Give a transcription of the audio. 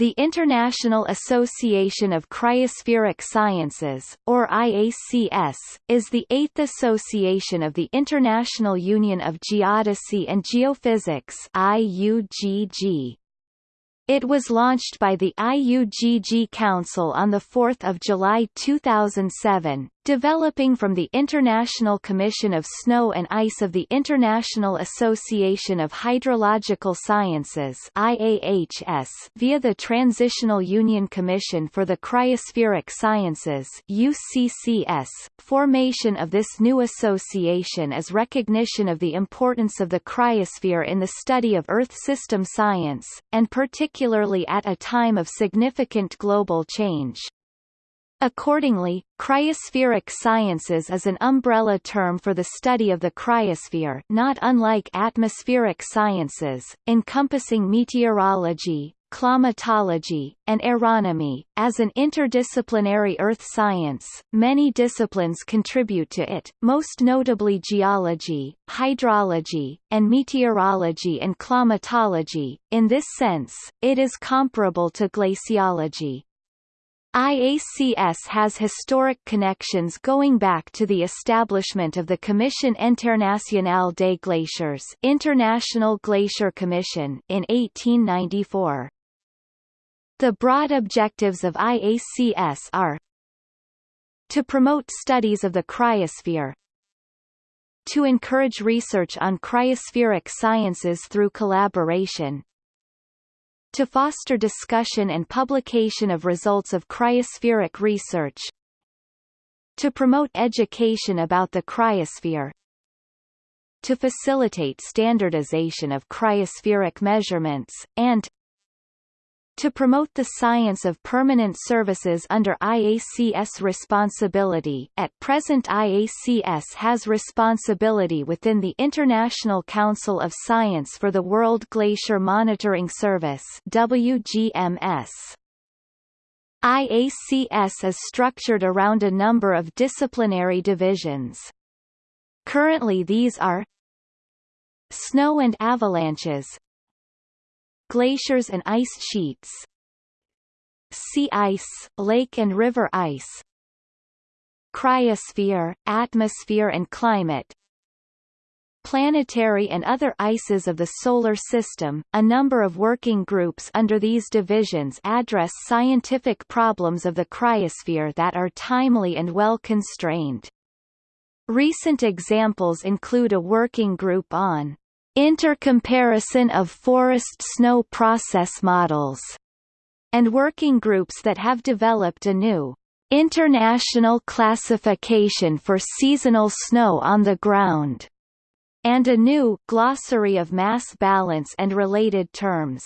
The International Association of Cryospheric Sciences, or IACS, is the eighth association of the International Union of Geodesy and Geophysics IUGG. It was launched by the IUGG Council on 4 July 2007, developing from the International Commission of Snow and Ice of the International Association of Hydrological Sciences IAHS via the Transitional Union Commission for the Cryospheric Sciences UCCS. Formation of this new association is recognition of the importance of the cryosphere in the study of Earth system science, and particularly at a time of significant global change. Accordingly, cryospheric sciences is an umbrella term for the study of the cryosphere not unlike atmospheric sciences, encompassing meteorology, climatology, and aeronomy. As an interdisciplinary earth science, many disciplines contribute to it, most notably geology, hydrology, and meteorology and climatology. In this sense, it is comparable to glaciology. IACS has historic connections going back to the establishment of the Commission Internationale des Glaciers International Glacier Commission in 1894. The broad objectives of IACS are to promote studies of the cryosphere, to encourage research on cryospheric sciences through collaboration, to foster discussion and publication of results of cryospheric research to promote education about the cryosphere to facilitate standardization of cryospheric measurements, and to promote the science of permanent services under IACS responsibility at present IACS has responsibility within the International Council of Science for the World Glacier Monitoring Service WGMS. IACS is structured around a number of disciplinary divisions. Currently these are Snow and avalanches glaciers and ice sheets sea ice, lake and river ice cryosphere, atmosphere and climate planetary and other ices of the Solar System. A number of working groups under these divisions address scientific problems of the cryosphere that are timely and well constrained. Recent examples include a working group on intercomparison of forest snow process models, and working groups that have developed a new international classification for seasonal snow on the ground, and a new glossary of mass balance and related terms.